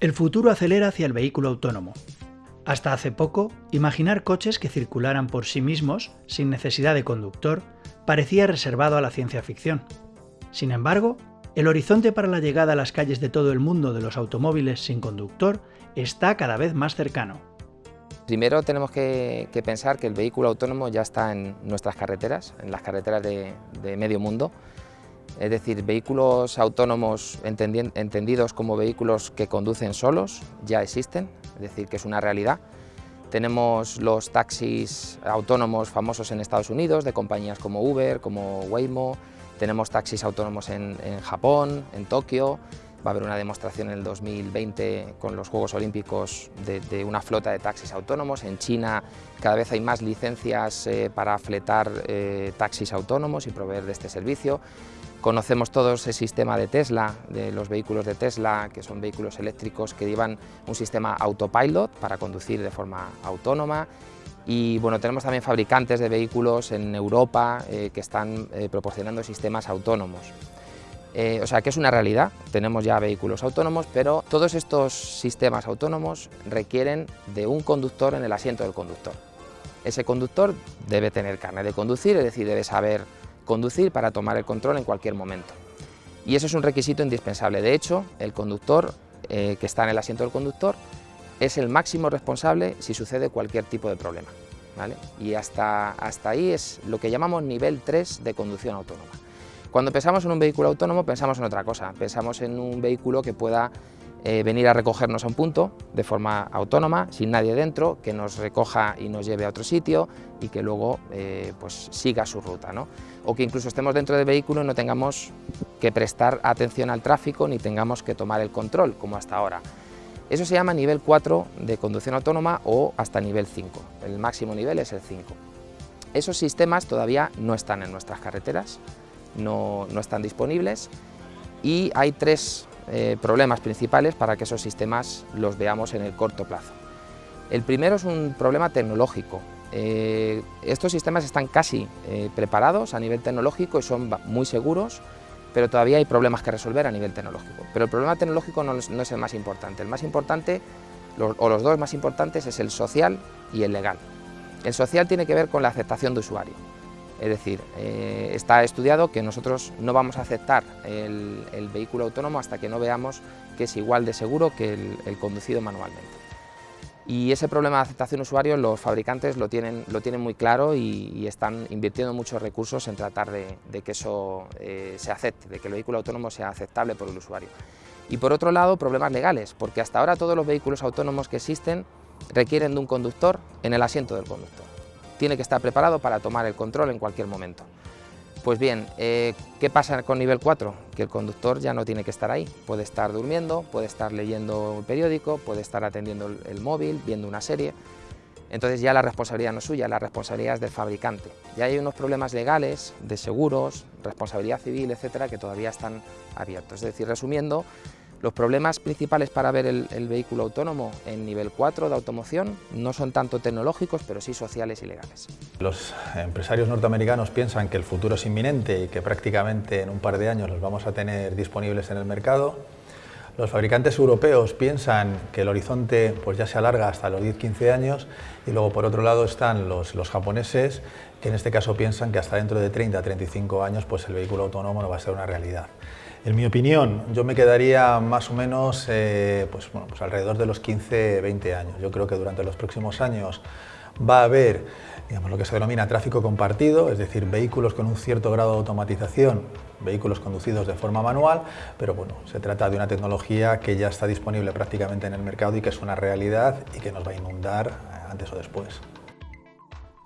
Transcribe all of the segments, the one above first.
El futuro acelera hacia el vehículo autónomo. Hasta hace poco, imaginar coches que circularan por sí mismos, sin necesidad de conductor, parecía reservado a la ciencia ficción. Sin embargo, el horizonte para la llegada a las calles de todo el mundo de los automóviles sin conductor está cada vez más cercano. Primero tenemos que, pensar que el vehículo autónomo ya está en nuestras carreteras, en las carreteras de, medio mundo. Es decir, vehículos autónomos entendidos como vehículos que conducen solos ya existen, es decir, que es una realidad. Tenemos los taxis autónomos famosos en Estados Unidos, de compañías como Uber, como Waymo, tenemos taxis autónomos en Japón, en Tokio, Va a haber una demostración en el 2020 con los Juegos Olímpicos de, una flota de taxis autónomos. En China cada vez hay más licencias eh, para fletar eh, taxis autónomos y proveer de este servicio. Conocemos todo ese sistema de Tesla, de los vehículos de Tesla, que son vehículos eléctricos que llevan un sistema autopilot para conducir de forma autónoma. Y bueno, tenemos también fabricantes de vehículos en Europa eh, que están proporcionando sistemas autónomos. Eh, o sea que es una realidad, tenemos ya vehículos autónomos, pero todos estos sistemas autónomos requieren de un conductor en el asiento del conductor. Ese conductor debe tener carne de conducir, es decir, debe saber conducir para tomar el control en cualquier momento. Y eso es un requisito indispensable. De hecho, el conductor eh, que está en el asiento del conductor es el máximo responsable si sucede cualquier tipo de problema. Y hasta, hasta ahí es lo que llamamos nivel 3 de conducción autónoma. Cuando pensamos en un vehículo autónomo pensamos en otra cosa, pensamos en un vehículo que pueda eh, venir a recogernos a un punto de forma autónoma, sin nadie dentro, que nos recoja y nos lleve a otro sitio y que luego eh, pues siga su ruta. ¿no? O que incluso estemos dentro del vehículo y no tengamos que prestar atención al tráfico ni tengamos que tomar el control, como hasta ahora. Eso se llama nivel 4 de conducción autónoma o hasta nivel 5. El máximo nivel es el 5. Esos sistemas todavía no están en nuestras carreteras, no, están disponibles y hay tres eh, problemas principales para que esos sistemas los veamos en el corto plazo. El primero es un problema tecnológico. Eh, estos sistemas están casi eh, preparados a nivel tecnológico y son muy seguros, pero todavía hay problemas que resolver a nivel tecnológico. Pero el problema tecnológico no, no es el más importante. El más importante, o los dos más importantes, es el social y el legal. El social tiene que ver con la aceptación de usuario. Es decir, eh, está estudiado que nosotros no vamos a aceptar el, vehículo autónomo hasta que no veamos que es igual de seguro que el, conducido manualmente. Y ese problema de aceptación usuario los fabricantes lo tienen, lo tienen muy claro y, están invirtiendo muchos recursos en tratar de, que eso eh, se acepte, de que el vehículo autónomo sea aceptable por el usuario. Y por otro lado, problemas legales, porque hasta ahora todos los vehículos autónomos que existen requieren de un conductor en el asiento del conductor tiene que estar preparado para tomar el control en cualquier momento. Pues bien, eh, ¿qué pasa con nivel 4? Que el conductor ya no tiene que estar ahí, puede estar durmiendo, puede estar leyendo un periódico, puede estar atendiendo el, móvil, viendo una serie, entonces ya la responsabilidad no es suya, la responsabilidad es del fabricante. Ya hay unos problemas legales, de seguros, responsabilidad civil, etcétera, que todavía están abiertos. Es decir, resumiendo, los problemas principales para ver el, vehículo autónomo en nivel 4 de automoción no son tanto tecnológicos, pero sí sociales y legales. Los empresarios norteamericanos piensan que el futuro es inminente y que prácticamente en un par de años los vamos a tener disponibles en el mercado. Los fabricantes europeos piensan que el horizonte pues, ya se alarga hasta los 10-15 años y luego por otro lado están los, los, japoneses que en este caso piensan que hasta dentro de 30-35 años pues, el vehículo autónomo no va a ser una realidad. En mi opinión, yo me quedaría más o menos eh, pues, pues alrededor de los 15-20 años. Yo creo que durante los próximos años va a haber digamos, lo que se denomina tráfico compartido, es decir, vehículos con un cierto grado de automatización, vehículos conducidos de forma manual, pero bueno, se trata de una tecnología que ya está disponible prácticamente en el mercado y que es una realidad y que nos va a inundar antes o después.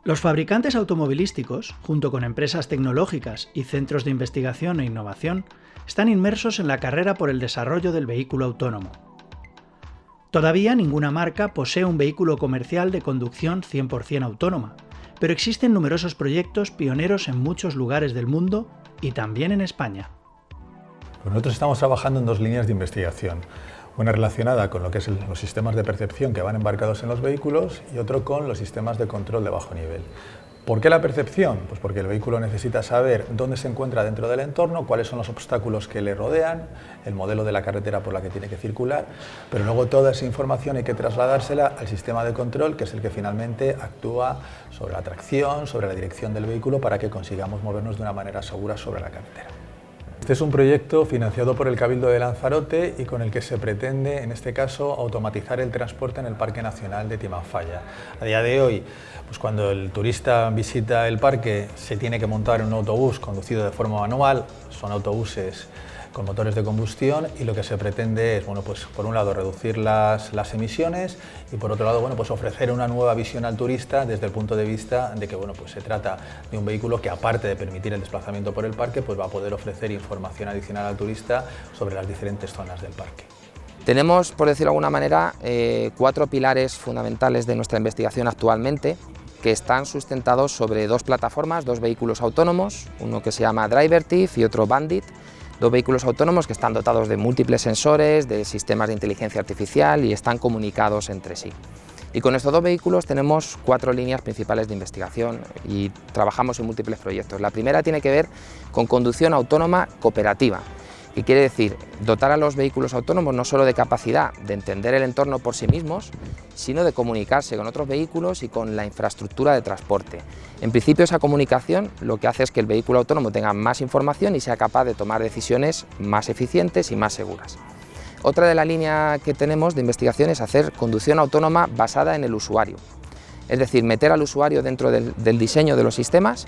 Los fabricantes automovilísticos, junto con empresas tecnológicas y centros de investigación e innovación, están inmersos en la carrera por el desarrollo del vehículo autónomo. Todavía ninguna marca posee un vehículo comercial de conducción 100% autónoma, pero existen numerosos proyectos pioneros en muchos lugares del mundo y también en España. Nosotros estamos trabajando en dos líneas de investigación. Una relacionada con lo que son los sistemas de percepción que van embarcados en los vehículos y otro con los sistemas de control de bajo nivel. ¿Por qué la percepción? Pues porque el vehículo necesita saber dónde se encuentra dentro del entorno, cuáles son los obstáculos que le rodean, el modelo de la carretera por la que tiene que circular, pero luego toda esa información hay que trasladársela al sistema de control, que es el que finalmente actúa sobre la tracción, sobre la dirección del vehículo, para que consigamos movernos de una manera segura sobre la carretera. Este es un proyecto financiado por el Cabildo de Lanzarote y con el que se pretende, en este caso, automatizar el transporte en el Parque Nacional de Timanfaya. A día de hoy, pues cuando el turista visita el parque, se tiene que montar un autobús conducido de forma manual, son autobuses con motores de combustión y lo que se pretende es, bueno, pues por un lado reducir las, las, emisiones y por otro lado, bueno, pues ofrecer una nueva visión al turista desde el punto de vista de que, bueno, pues se trata de un vehículo que aparte de permitir el desplazamiento por el parque, pues va a poder ofrecer información adicional al turista sobre las diferentes zonas del parque. Tenemos, por decirlo de alguna manera, eh, cuatro pilares fundamentales de nuestra investigación actualmente que están sustentados sobre dos plataformas, dos vehículos autónomos, uno que se llama DriverTiff y otro Bandit, Dos vehículos autónomos que están dotados de múltiples sensores, de sistemas de inteligencia artificial y están comunicados entre sí. Y con estos dos vehículos tenemos cuatro líneas principales de investigación y trabajamos en múltiples proyectos. La primera tiene que ver con conducción autónoma cooperativa, y quiere decir dotar a los vehículos autónomos no solo de capacidad de entender el entorno por sí mismos, sino de comunicarse con otros vehículos y con la infraestructura de transporte. En principio esa comunicación lo que hace es que el vehículo autónomo tenga más información y sea capaz de tomar decisiones más eficientes y más seguras. Otra de la línea que tenemos de investigación es hacer conducción autónoma basada en el usuario, es decir, meter al usuario dentro del diseño de los sistemas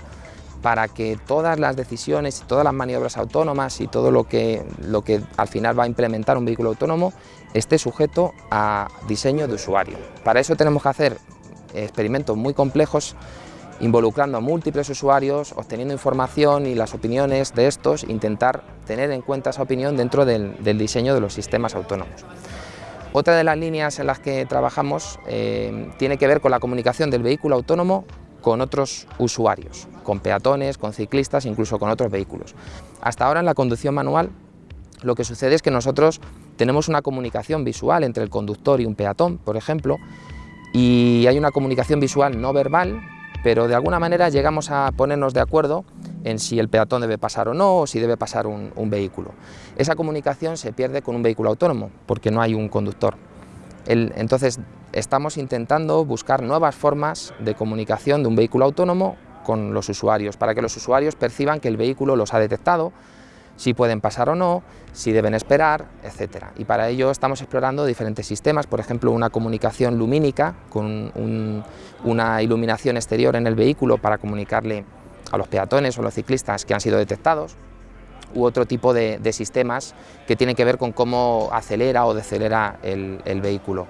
para que todas las decisiones y todas las maniobras autónomas y todo lo que, lo que al final va a implementar un vehículo autónomo esté sujeto a diseño de usuario. Para eso tenemos que hacer experimentos muy complejos involucrando a múltiples usuarios, obteniendo información y las opiniones de estos, intentar tener en cuenta esa opinión dentro del, diseño de los sistemas autónomos. Otra de las líneas en las que trabajamos eh, tiene que ver con la comunicación del vehículo autónomo con otros usuarios, con peatones, con ciclistas, incluso con otros vehículos. Hasta ahora en la conducción manual lo que sucede es que nosotros tenemos una comunicación visual entre el conductor y un peatón, por ejemplo, y hay una comunicación visual no verbal, pero de alguna manera llegamos a ponernos de acuerdo en si el peatón debe pasar o no, o si debe pasar un, vehículo. Esa comunicación se pierde con un vehículo autónomo, porque no hay un conductor entonces, estamos intentando buscar nuevas formas de comunicación de un vehículo autónomo con los usuarios, para que los usuarios perciban que el vehículo los ha detectado, si pueden pasar o no, si deben esperar, etc. Y para ello estamos explorando diferentes sistemas, por ejemplo, una comunicación lumínica con una iluminación exterior en el vehículo para comunicarle a los peatones o los ciclistas que han sido detectados, u otro tipo de, sistemas que tienen que ver con cómo acelera o decelera el, vehículo.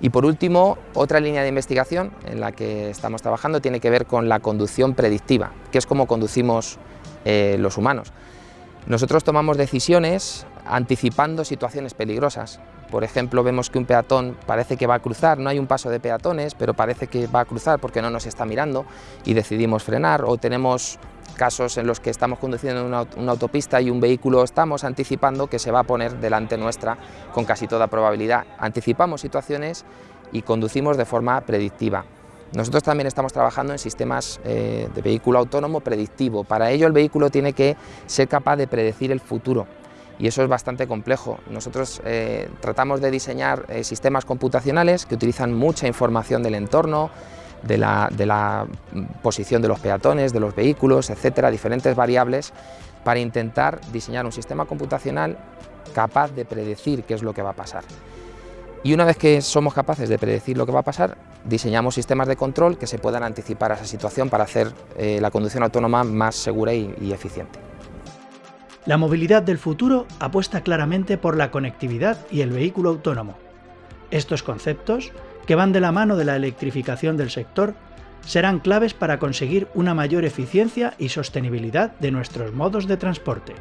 Y por último, otra línea de investigación en la que estamos trabajando tiene que ver con la conducción predictiva, que es como conducimos eh, los humanos. Nosotros tomamos decisiones anticipando situaciones peligrosas. Por ejemplo, vemos que un peatón parece que va a cruzar, no hay un paso de peatones, pero parece que va a cruzar porque no nos está mirando y decidimos frenar, o tenemos casos en los que estamos conduciendo una, una, autopista y un vehículo estamos anticipando que se va a poner delante nuestra con casi toda probabilidad. Anticipamos situaciones y conducimos de forma predictiva. Nosotros también estamos trabajando en sistemas eh, de vehículo autónomo predictivo. Para ello el vehículo tiene que ser capaz de predecir el futuro y eso es bastante complejo. Nosotros eh, tratamos de diseñar eh, sistemas computacionales que utilizan mucha información del entorno, de la, posición de los peatones, de los vehículos, etcétera, diferentes variables, para intentar diseñar un sistema computacional capaz de predecir qué es lo que va a pasar. Y una vez que somos capaces de predecir lo que va a pasar, diseñamos sistemas de control que se puedan anticipar a esa situación para hacer eh, la conducción autónoma más segura y eficiente. La movilidad del futuro apuesta claramente por la conectividad y el vehículo autónomo. Estos conceptos que van de la mano de la electrificación del sector, serán claves para conseguir una mayor eficiencia y sostenibilidad de nuestros modos de transporte.